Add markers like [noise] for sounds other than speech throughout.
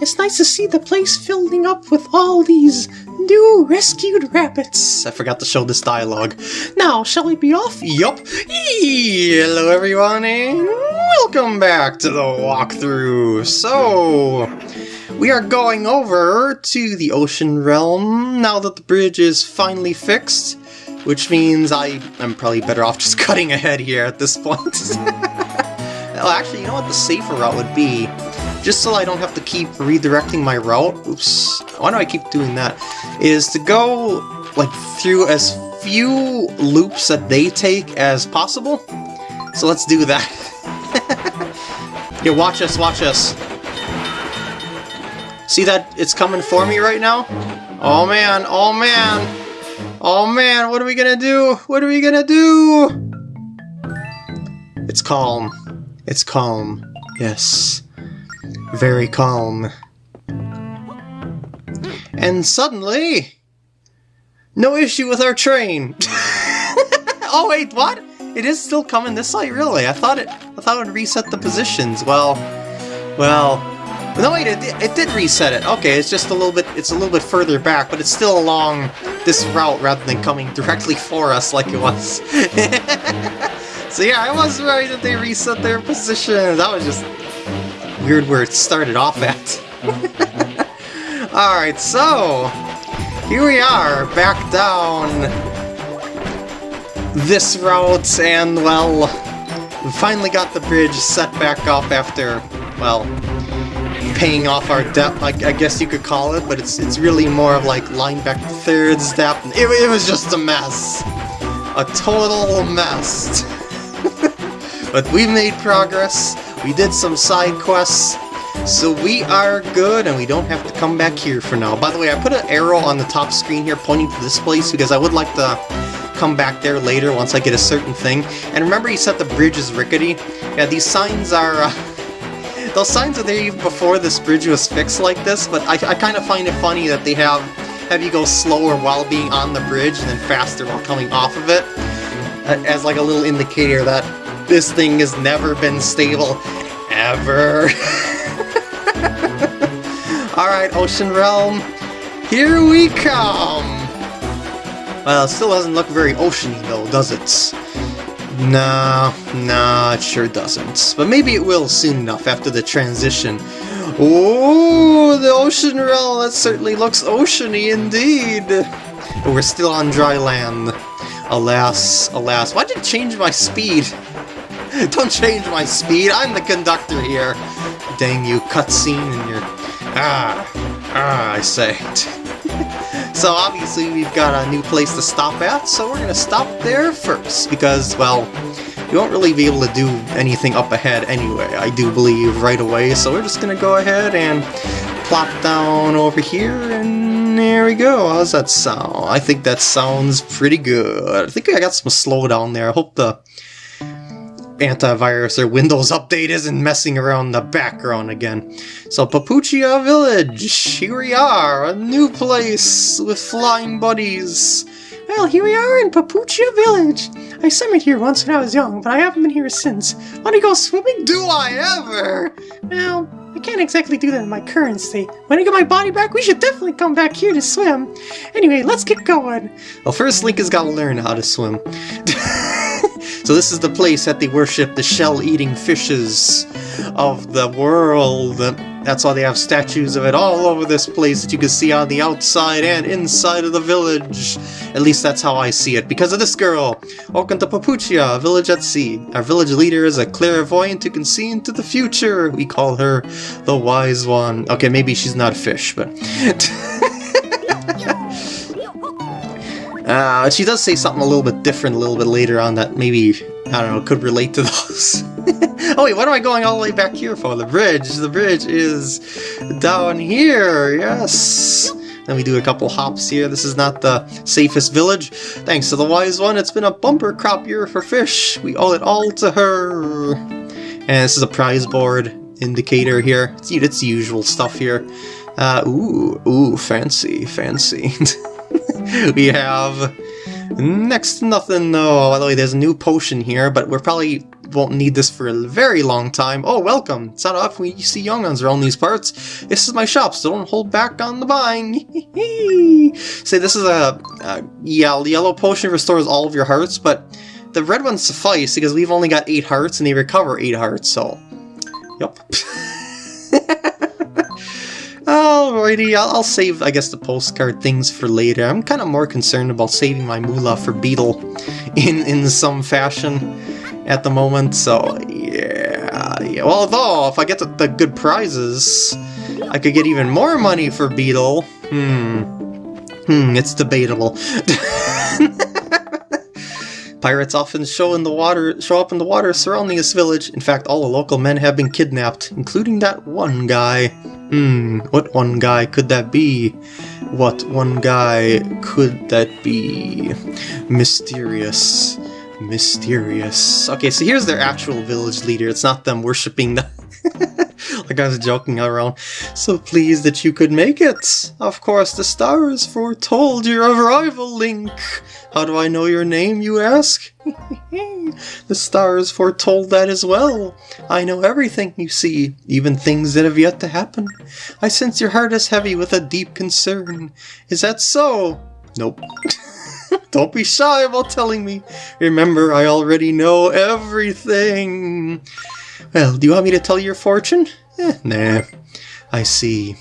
It's nice to see the place filling up with all these new rescued rabbits. I forgot to show this dialogue. Now, shall we be off? Yup. Hello, everyone, and welcome back to the walkthrough. So, we are going over to the ocean realm now that the bridge is finally fixed, which means I am probably better off just [laughs] cutting ahead here at this point. [laughs] well, actually, you know what the safer route would be? Just so I don't have to keep redirecting my route, oops, why do I keep doing that? Is to go, like, through as few loops that they take as possible. So let's do that. [laughs] yeah, watch us, watch us. See that it's coming for me right now? Oh man, oh man! Oh man, what are we gonna do? What are we gonna do? It's calm. It's calm. Yes. Very calm. And suddenly... No issue with our train! [laughs] oh wait, what? It is still coming this way, really? I thought it I thought it would reset the positions. Well, well, no wait, it, it did reset it. Okay, it's just a little bit, it's a little bit further back, but it's still along this route rather than coming directly for us like it was. [laughs] so yeah, I was right that they reset their position. That was just weird where it started off at. [laughs] Alright, so here we are, back down this route, and well, we finally got the bridge set back up after, well, paying off our debt, I, I, guess you could call it, but it's it's really more of like Linebeck third step. It, it was just a mess. A total mess. [laughs] but we made progress, we did some side quests, so we are good, and we don't have to come back here for now. By the way, I put an arrow on the top screen here pointing to this place because I would like to come back there later once I get a certain thing. And remember you said the bridge is rickety? Yeah, these signs are... Uh, [laughs] those signs are there even before this bridge was fixed like this, but I, I kind of find it funny that they have have you go slower while being on the bridge and then faster while coming off of it, as like a little indicator that this thing has never been stable, ever. [laughs] Alright, Ocean Realm, here we come! Well, it still doesn't look very oceany though, does it? Nah, nah, it sure doesn't. But maybe it will soon enough after the transition. Oh, the ocean realm, that certainly looks oceany indeed. But we're still on dry land. Alas, alas. Why did it change my speed? [laughs] Don't change my speed, I'm the conductor here. Dang you, cutscene and your... Ah, ah, I say. [laughs] So obviously we've got a new place to stop at, so we're to stop there first, because, well, you won't really be able to do anything up ahead anyway, I do believe, right away, so we're just to go ahead and plop down over here, and there we go. How's that sound? I think that sounds pretty good. I think I got some slowdown there. I hope the antivirus or Windows update isn't messing around the background again. So Papuchia Village, here we are, a new place with flying buddies. Well, here we are in Papuchia Village. I swam here once when I was young, but I haven't been here since. Want to go swimming? Do I ever? Well, I can't exactly do that in my current state. When I get my body back, we should definitely come back here to swim. Anyway, let's get going. Well, first Link has got to learn how to swim. [laughs] So this is the place that they worship the shell-eating fishes of the world. That's why they have statues of it all over this place that you can see on the outside and inside of the village. At least that's how I see it, because of this girl. Welcome to Papuchia, a village at sea. Our village leader is a clairvoyant who can see into the future. We call her the Wise One. Okay, maybe she's not a fish, but... [laughs] Uh, she does say something a little bit different a little bit later on that maybe, I don't know, could relate to those. [laughs] oh wait, what am I going all the way back here for? The bridge. The bridge is down here, yes. Then we do a couple hops here. This is not the safest village. Thanks to the wise one, it's been a bumper crop year for fish. We owe it all to her. And this is a prize board indicator here. It's, it's the usual stuff here. Uh, ooh, ooh, fancy, fancy. [laughs] [laughs] we have next to nothing though. By the way, there's a new potion here, but we're probably won't need this for a very long time. Oh, welcome. It's not often we see young ones around these parts. This is my shop, so don't hold back on the buying. [laughs] Say, this is a, a yellow potion restores all of your hearts, but the red ones suffice because we've only got 8 hearts and they recover 8 hearts, so... Yep. [laughs] Alrighty, I'll, I'll, save, I guess, the postcard things for later. I'm kind of more concerned about saving my moolah for Beedle [laughs] in, in some fashion at the moment, so yeah. yeah. Well, although, if I get the, the good prizes, I could get even more money for Beedle. Hmm. Hmm, it's debatable. [laughs] Pirates often show in the water show up in the water surrounding this village. In fact, all the local men have been kidnapped, including that one guy. Hmm, what one guy could that be? What one guy could that be? Mysterious. Mysterious. Okay, so here's their actual village leader. It's not them worshipping the [laughs] I was joking around. So pleased that you could make it. Of course, the stars foretold your arrival, Link. How do I know your name, you ask? [laughs] the stars foretold that as well. I know everything you see, even things that have yet to happen. I sense your heart is heavy with a deep concern. Is that so? Nope. [laughs] Don't be shy about telling me. Remember, I already know everything. Well, do you want me to tell your fortune? Eh, [laughs] nah. I see.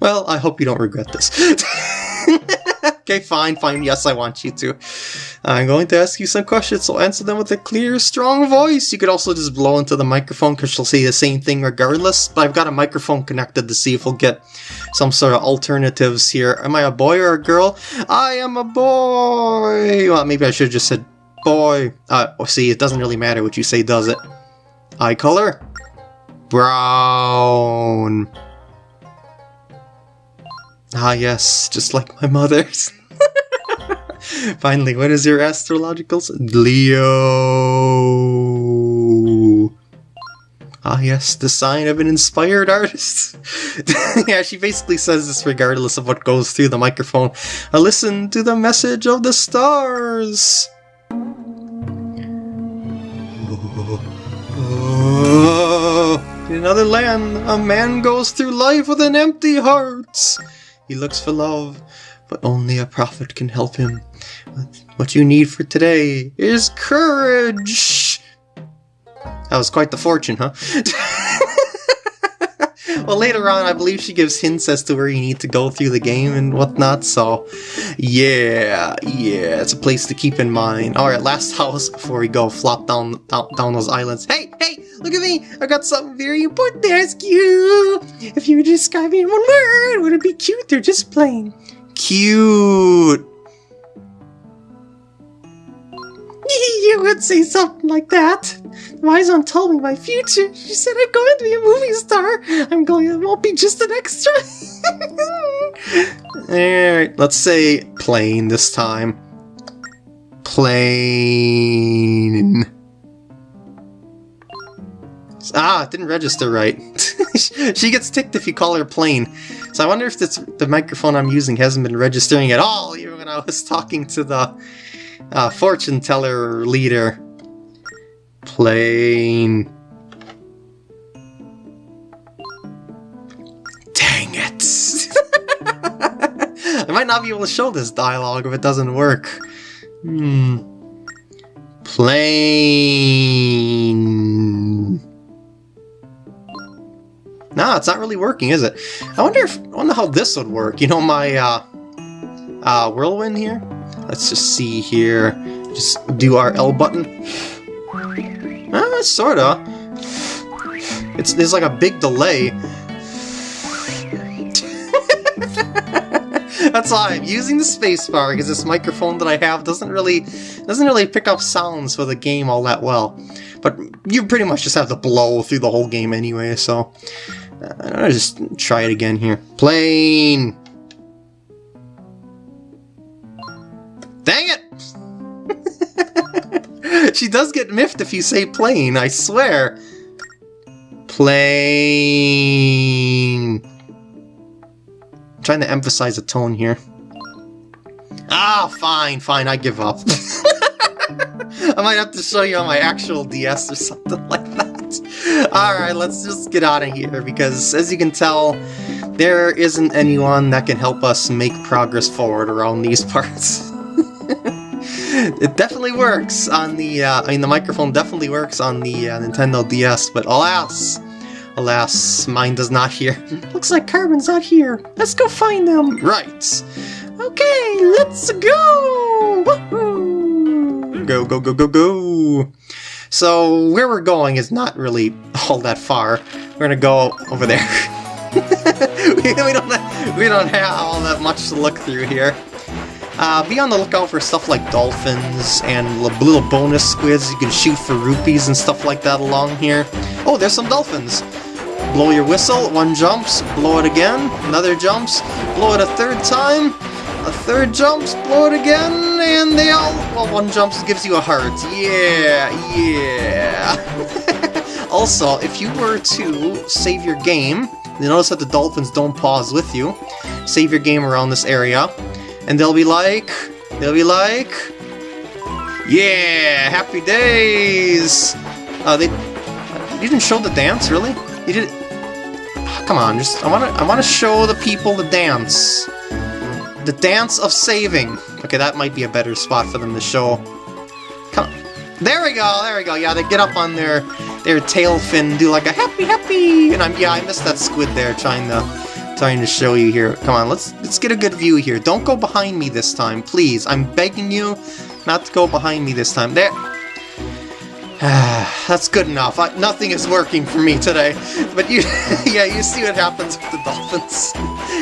Well, I hope you don't regret this. [laughs] okay, fine, fine. Yes, I want you to. I'm going to ask you some questions, so answer them with a clear, strong voice. You could also just blow into the microphone because she'll say the same thing regardless, but I've got a microphone connected to see if we'll get some sort of alternatives here. Am I a boy or a girl? I am a boy! Well, maybe I should have just said boy. Uh, oh, see, it doesn't really matter what you say, does it? Eye color? Brown. Ah yes, just like my mother's. [laughs] Finally, what is your astrological Leo. Ah yes, the sign of an inspired artist. [laughs] yeah, she basically says this regardless of what goes through the microphone. I listen to the message of the stars. [laughs] In another land, a man goes through life with an empty heart. He looks for love, but only a prophet can help him. What you need for today is courage! That was quite the fortune, huh? [laughs] well, later on, I believe she gives hints as to where you need to go through the game and whatnot, so yeah, yeah, it's a place to keep in mind. Alright, last [laughs] house before we go flop down, down, down those islands. Hey, hey, look at me! I got something very important to ask you! If you to describe me in one word, would it be cute or just plain? Cute! [laughs] you would say something like that. Wise one told me my future. She said I'm going to be a movie star. I'm going. It won't be just an extra. [laughs] All right, let's say plain this time. Plain. Ah, it didn't register right. [laughs] she gets ticked if you call her plain. So I wonder if this, the microphone I'm using hasn't been registering at all, even when I was talking to the uh, fortune teller leader. Plain. Dang it! [laughs] I might not be able to show this dialogue if it doesn't work. Hmm. Plain. No, it's not really working, is it? I wonder if I wonder how this would work. You know my uh, uh, whirlwind here. Let's just see here. Just do our L button. Uh, sorta. It's there's like a big delay. [laughs] That's why I'm using the spacebar because this microphone that I have doesn't really doesn't really pick up sounds for the game all that well. But you pretty much just have to blow through the whole game anyway, so uh, I'll just try it again here. Plane. Dang it! [laughs] she does get miffed if you say plane, I swear. Plane. I'm trying to emphasize the tone here. Ah, fine, fine, I give up. [laughs] I might have to show you on my actual DS or something [laughs] like that. Alright, let's just get out of here, because as you can tell, there isn't anyone that can help us make progress forward around these parts. It definitely works on the, uh, I mean the microphone definitely works on the uh, Nintendo DS, but alas, alas, mine does not here. [laughs] Looks like Carben's not here. Let's go find them. right! Okay, let's go! Go, go, go, go, go! So, where we're going is not really [laughs] all that far. We're gonna go over there. [laughs] we don't have, we don't have all that much to look through here. Uh, be on the lookout for stuff like dolphins and little bonus squids you can shoot for rupees and stuff like that along here. Oh, there's some dolphins. Blow your whistle, one jumps, blow it again, another jumps, blow it a third time, a third jumps, blow it again, and they all, well, one jumps gives you a heart. Yeah, yeah. [laughs] also, if you were to save your game, you notice that the dolphins don't pause with you. Save your game around this area, and they'll be like, they'll be like, yeah, happy days. Uh, they, you didn't show the dance, really? You did. Come on, just I want to I want to show the people the dance. The dance of saving. Okay, that might be a better spot for them to show. Come. on. There we go. There we go. Yeah, they get up on their their tail fin, do like a happy happy, and I'm yeah, I missed that squid there trying to trying to show you here. Come on, let's let's get a good view here. Don't go behind me this time, please. I'm begging you not to go behind me this time. There. [sighs] That's good enough. I, nothing is working for me today. But you, [laughs] yeah, you see what happens with the dolphins.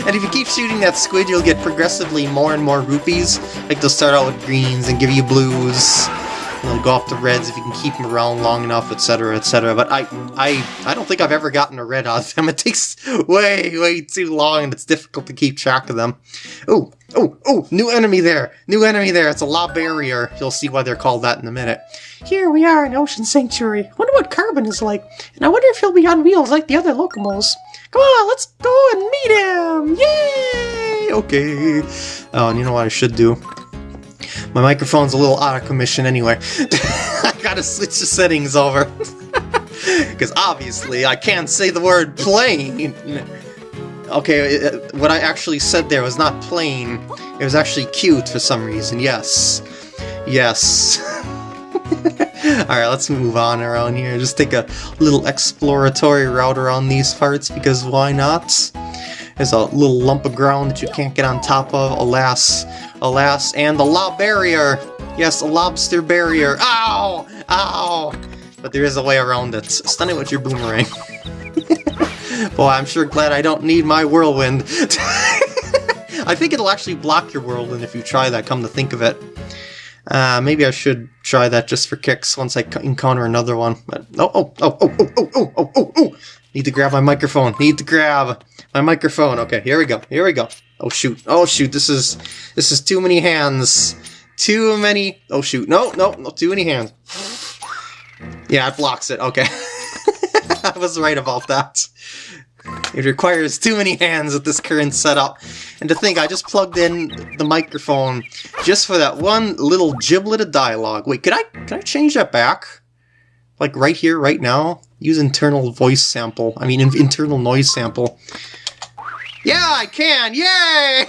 And if you keep shooting that squid, you'll get progressively more and more rupees. Like they'll start out with greens and give you blues. And they'll go off to reds if you can keep them around long enough, etc., etc. But I, I, I don't think I've ever gotten a red out of them. [laughs] It takes way, way too long, and it's difficult to keep track of them. Oh, oh, oh! New enemy there! New enemy there! It's a law barrier. You'll see why they're called that in a minute. Here we are in Ocean Sanctuary. Wonder what Carben is like. And I wonder if he'll be on wheels like the other Lokomos. Come on, let's go and meet him! Yay! Okay. Oh, and you know what I should do? My microphone's a little out of commission anyway. [laughs] I gotta switch the settings over. [laughs] Because obviously I can't say the word plane. Okay, it- what I actually said there was not plain. It was actually cute for some reason. Yes. Yes. [laughs] Alright, let's move on around here. Just take a little exploratory route around these parts because why not? There's a little lump of ground that you can't get on top of, alas, alas, and the lob barrier! Yes, a lobster barrier! Ow! Ow! But there is a way around it. Stun it with your boomerang. [laughs] Boy, I'm sure glad I don't need my whirlwind. [laughs] I think it'll actually block your whirlwind if you try that, come to think of it. Uh, maybe I should try that just for kicks once I encounter another one. But oh, oh, oh, oh, oh, oh, oh, oh, oh! Need to grab my microphone. Need to grab my microphone. Okay, here we go. Here we go. Oh shoot. Oh shoot. This is this is too many hands. Too many. Oh shoot. No, no, no. Too many hands. Yeah, it blocks it. Okay. [laughs] I was right about that. It requires too many hands with this current setup. And to think, I just plugged in the microphone just for that one little giblet of dialogue. Wait, could I can I change that back? Like right here, right now? Use internal voice sample. I mean, in- internal noise sample. Yeah, I can! Yay!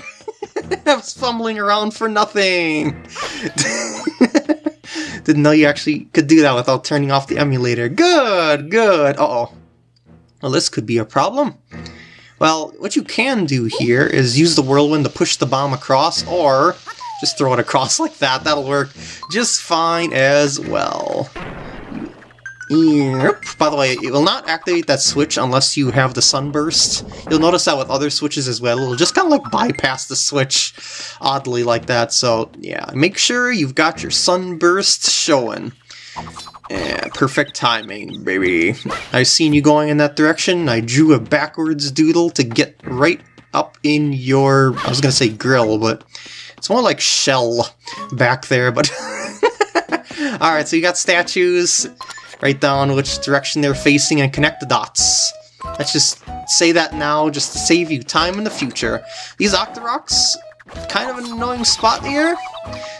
[laughs] I was fumbling around for nothing. [laughs] Didn't know you actually could do that without turning off the emulator. Good, good. Uh-oh. Well, this could be a problem. Well, what you can do here is use the whirlwind to push the bomb across, or just throw it across [laughs] like that. That'll work just fine as well. Yep. By the way, it will not activate that switch unless you have the sunburst. You'll notice that with other switches as well. It'll just kind of like bypass the switch oddly like that. So yeah, make sure you've got your sunburst showing. Yeah, perfect timing, baby. I've seen you going in that direction. I drew a backwards doodle to get right up in your, I was gonna say grill, but it's more like shell back there, but... [laughs] Alright, so you got statues. Write down which direction they're facing and connect the dots. Let's just say that now, just to save you time in the future. These Octoroks, kind of an annoying spot here,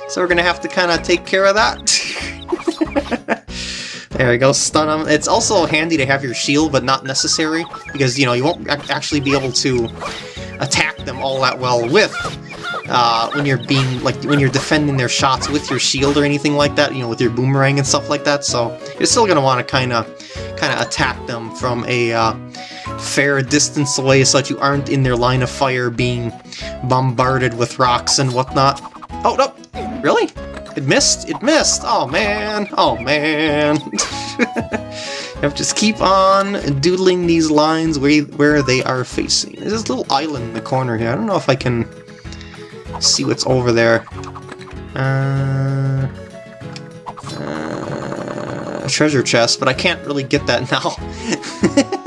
so we're gonna have to kind of take care of that. [laughs] there we go, stun them. It's also handy to have your shield, but not necessary, because, you know, you won't actually be able to attack them all that well with uh, when you're being like when you're defending their shots with your shield or anything like that, you know, with your boomerang and stuff like that. So you're still gonna want to kind of kind of attack them from a uh, fair distance away, so that you aren't in their line of fire, being bombarded with rocks and whatnot. Oh no, really? It missed. It missed. Oh man. Oh man. You have to just keep on doodling these lines where, where they are facing. There's this little island in the corner here. I don't know if I can see what's over there. Uh, uh, treasure chest, but I can't really get that [laughs] now.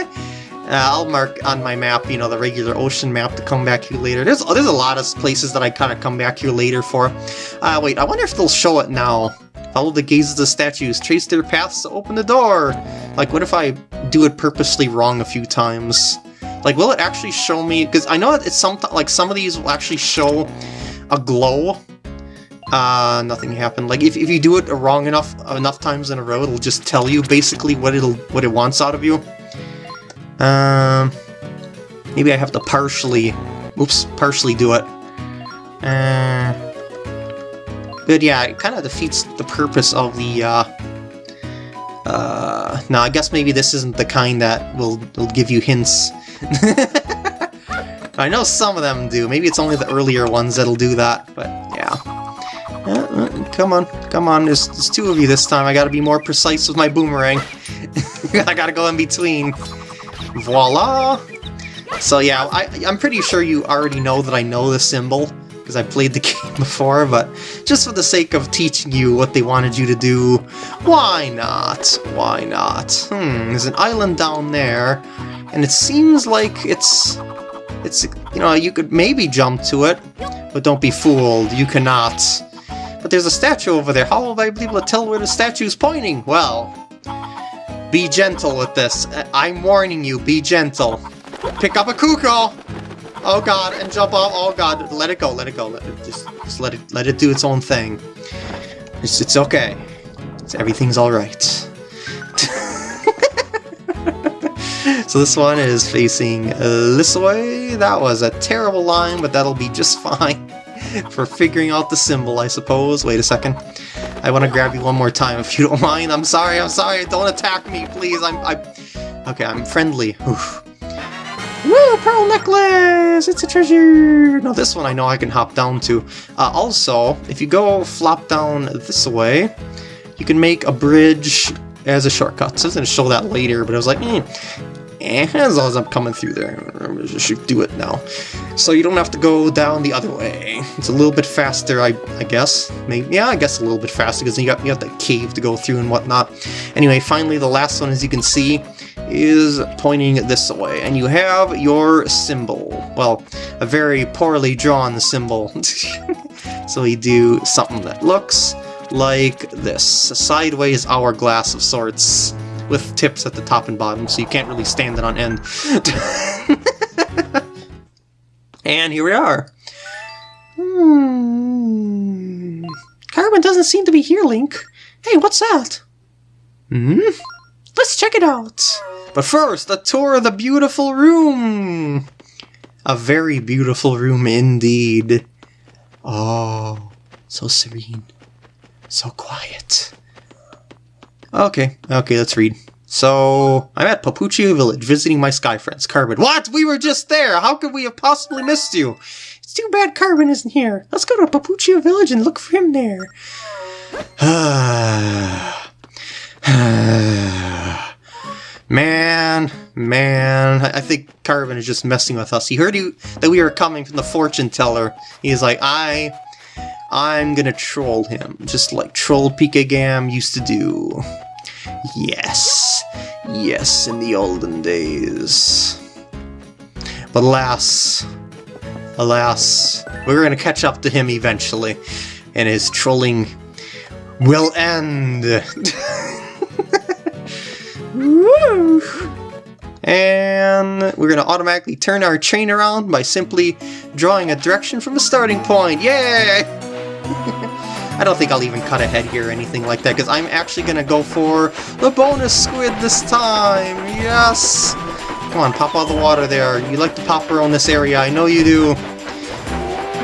Uh, I'll mark on my map, you know, the regular ocean map to come back here later. There's there's a lot of places that I kind of come back here later for. Uh, wait, I wonder if they'll show it now. Follow the gaze of the statues, trace their paths to open the door. Like, what if I do it purposely wrong a few times? Like, will it actually show me? Because I know that it's some like some of these will actually show a glow. Uh, nothing happened. Like, if, if you do it wrong enough enough times in a row, it'll just tell you basically what it'll what it wants out of you. Um, maybe I have to partially, oops, partially do it. Uh, but yeah, it kind of defeats the purpose of the, uh, uh, no, I guess maybe this isn't the kind that will, will give you hints. [laughs] I know some of them do. Maybe it's only the earlier ones that'll do that, but yeah. Uh, uh, come on, come on, there's, there's two of you this time. I gotta be more precise with my boomerang. [laughs] I gotta go in between. Voila! So yeah, I, I'm pretty sure you already know that I know the symbol, because I played the [laughs] game before, but just for the sake of teaching you what they wanted you to do, why not? Why not? Hmm, there's an island down there, and it seems like it's... It's, you know, you could maybe jump to it, but don't be fooled, you cannot. But there's a statue over there, how will I able to tell where the statue's pointing? Well, be gentle with this. Uh, I'm warning you, be gentle. Pick up a Cucco! Oh god, and jump off. Oh god, let it go, let it go. Let it, just, just let it let it do its own thing. It's, it's okay. It's, everything's alright. So this one is facing this way. That was a terrible line, but that'll be just [laughs] fine for figuring out the symbol, I suppose. Wait a second. I want to grab you one more time if you don't [laughs] mind. I'm sorry, I'm sorry. Don't attack me, please. I'm, I. Okay, I'm friendly. Oof. Woo, pearl necklace! It's a treasure! No, this one I know I can hop down to. Uh, also, if you go flop down this way, you can make a bridge as a shortcut. So I was going to show that later, but I was like, eh, Eh, as long as I'm coming through there, I should do it now. So you don't have to go down the other way. It's a little bit faster, I, I guess. Maybe, yeah, I guess a little bit faster because you got you got the cave to go through and whatnot. Anyway, finally, the last one, as you can see, is pointing this way, and you have your symbol. Well, a very poorly drawn symbol. [laughs] so we do something that looks like this, a sideways hourglass of sorts with tips at the top and bottom, so you can't really stand it on end. [laughs] and here we are. Hmm. Carben doesn't seem to be here, Link. Hey, what's that? Hmm? Let's check it out. But first, a tour of the beautiful room! A very beautiful room indeed. Oh, so serene. So quiet. Okay, okay, let's read. So, I'm at Papuchia Village visiting my sky friends, Carben. What? We were just there! How could we have possibly missed you? It's too bad Carben isn't here. Let's go to Papuchia Village and look for him there. [sighs] man, man, I think Carben is just messing with us. He heard you that we were coming from the fortune teller. He's like, I, I'm gonna troll him, just like Troll Pika used to do. Yes, yes, in the olden days. But alas, alas, we're gonna catch up to him eventually, and his trolling will end. Woo! [laughs] And we're going to automatically turn our train around by simply drawing a direction from the starting point. Yay! [laughs] I don't think I'll even cut ahead here or anything like that, because I'm actually going to go for the bonus squid this time! Yes! Come on, pop out of the water there. You like to pop around this area, I know you do.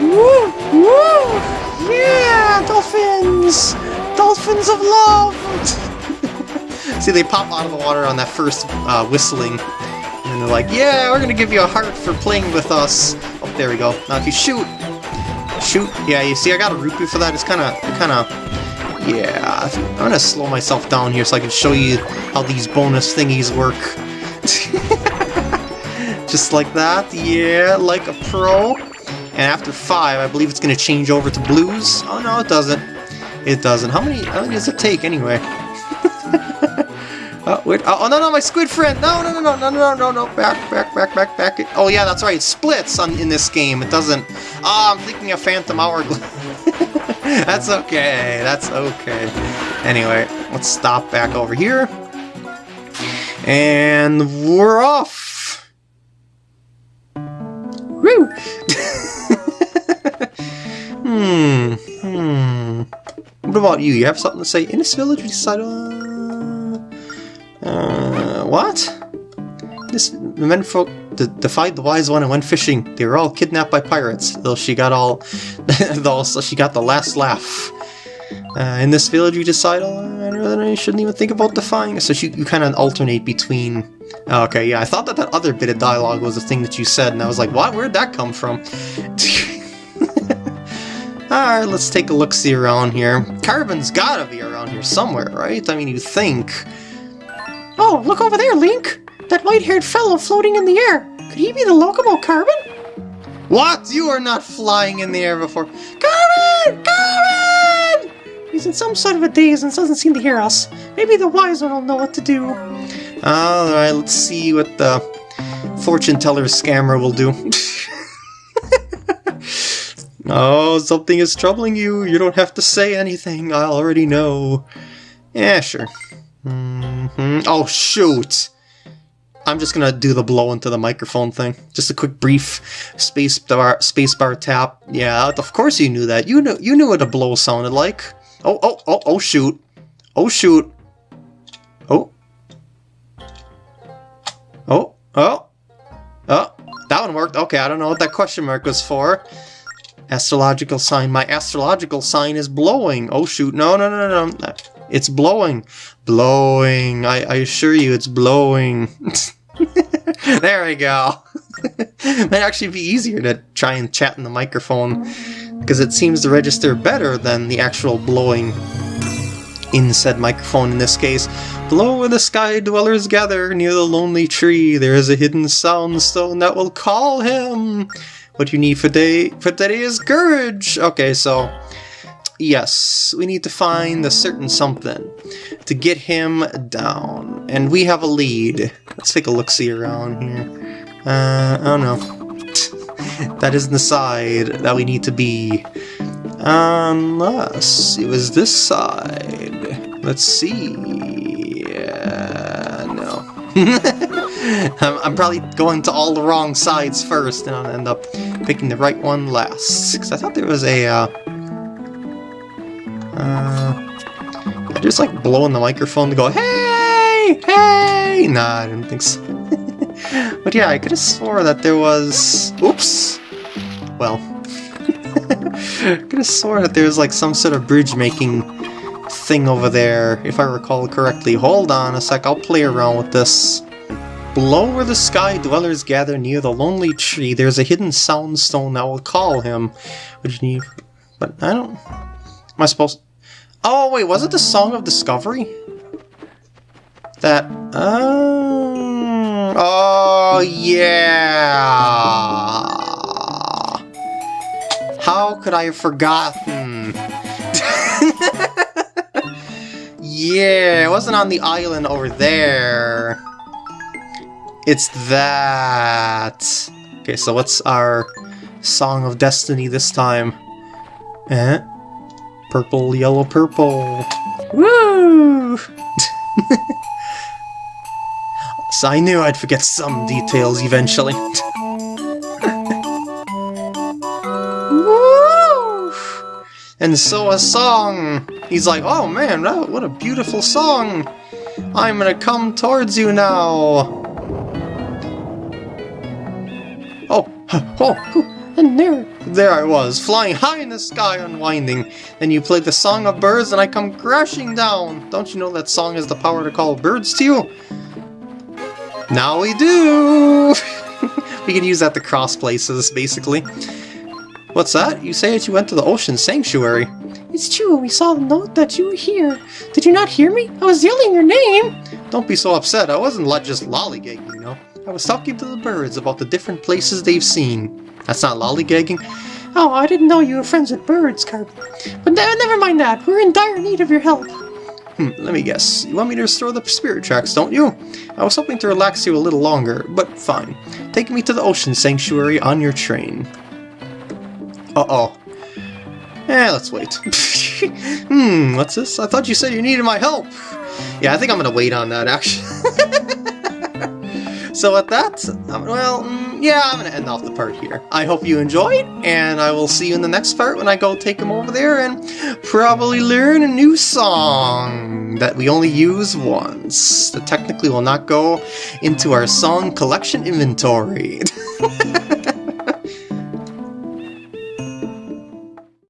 Woo! Woo! Yeah! Dolphins! Dolphins of love! [laughs] See, they pop out of the water on that first uh, whistling. And they're like, yeah, we're gonna give you a heart for playing with us. Oh, there we go. Now if you shoot, shoot, yeah, you see I got a rupee for that. It's kind of, kind of, yeah. I'm gonna slow myself down here so I can show you how these bonus thingies work. [laughs] Just like that, yeah, like a pro. And after five, I believe it's gonna change over to blues. Oh no, it doesn't. It doesn't. How many, how many does it take anyway? Oh, wait. Oh, oh, no, no, my squid friend! No, no, no, no, no, no, no, no, back, back, back, back, back. Oh, yeah, that's right, it splits on, in this game. It doesn't... Ah, oh, I'm thinking of Phantom Hourglass. [laughs] that's okay, that's okay. Anyway, let's stop back over here. And we're off! Woo! [laughs] hmm, hmm. What about you? You have something to say? In this village, we decided... Uh, uh, what? This the menfolk defied the wise one and went fishing. They were all kidnapped by pirates, though she got all, [laughs] though she got the last laugh. Uh, in this village, you decide, oh, I shouldn't even think about defying. So you, you kind of alternate between. Oh, okay, yeah, I thought that that other bit of dialogue was the thing that you said, and I was like, what? Where'd that come from? [laughs] Alright, let's take a look-see around here. Carben's gotta be around here somewhere, right? I mean, you think. Oh, look over there, Link! That white-haired fellow floating in the air. Could he be the Lokomo Carben? What? You are not flying in the air before. Carben! Carben! He's in some sort of a daze and doesn't seem to hear us. Maybe the wise one will know what to do. Alright, let's see what the fortune teller scammer will do. [laughs] oh, something is troubling you. You don't have to say anything. I already know. Yeah, sure. Mm -hmm. Oh, shoot! I'm just gonna do the blow into the microphone thing. Just a quick brief space bar, space bar tap. Yeah, of course you knew that. You knew you knew what a blow sounded like. Oh, oh, oh, oh, shoot. Oh, shoot. Oh. Oh, oh. Oh, that one worked. Okay, I don't know what that question mark was for. Astrological sign. My astrological sign is blowing. Oh, shoot. No, no, no, no. no. It's blowing. Blowing. I, I assure you it's blowing. [laughs] there we go. [laughs] Might actually be easier to try and chat in the microphone because it seems to register better than the actual blowing in said microphone in this case. Below where the sky dwellers gather near the lonely tree, there is a hidden sound stone that will call him. What you need for day for today is courage. Okay, so Yes, we need to find a certain something to get him down. And we have a lead. Let's take a look-see around here. Uh, I don't [laughs] that isn't the side that we need to be. Unless it was this side. Let's see. Uh, no. [laughs] I'm, I'm, probably going to all the wrong sides first, and I'll end up picking the right one last. Because I thought there was a... Uh, uh, just like blowing the microphone to go, hey, hey! Nah, I didn't think so. [laughs] but yeah, I could have swore that there was... Oops! Well. [laughs] I could have swore that there was like some sort of bridge making thing over there, if I recall correctly. Hold on a sec, I'll play around with this. Below where the sky dwellers gather near the lonely tree, there's a hidden sound stone that will call him. Which need... But I don't... Am I supposed... Oh, wait, was it the Song of Discovery? That... Um, oh, yeah! How could I have forgotten? [laughs] yeah, it wasn't on the island over there. It's that. Okay, so what's our Song of Destiny this time? Eh? Purple, yellow, purple. Woo! [laughs] so I knew I'd forget some details eventually. Woo! and so a song. He's like, oh man, what a beautiful song. I'm gonna come towards you now. Oh, [laughs] oh, And there, there I was, flying high in the sky, unwinding. Then you played the song of birds, and I come crashing down. Don't you know that song has the power to call birds to you? Now we do! [laughs] we can use that to cross places, basically. What's that? You say that you went to the Ocean Sanctuary. it's true, we saw the note that you were here. Did you not hear me? I was yelling your name! Don't be so upset, I wasn't just lollygagging, you know? I was talking to the birds about the different places they've seen. That's not lollygagging? Oh, I didn't know you were friends with birds, Carben. But ne- never mind that, we're in dire need of your help. Hmm, let me guess. You want me to restore the spirit tracks, don't you? I was hoping to relax you a little longer, but fine. Take me to the Ocean Sanctuary on your train. Uh-oh. Eh, let's wait. [laughs] hmm, what's this? I thought you said you needed my help. Yeah, I think I'm gonna wait on that, actually. [laughs] so with that, um, well, mm, yeah, I'm gonna end off the part here. I hope you enjoyed, and I will see you in the next part when I go take him over there and probably learn a new song that we only use once. That technically will not go into our song collection inventory. [laughs]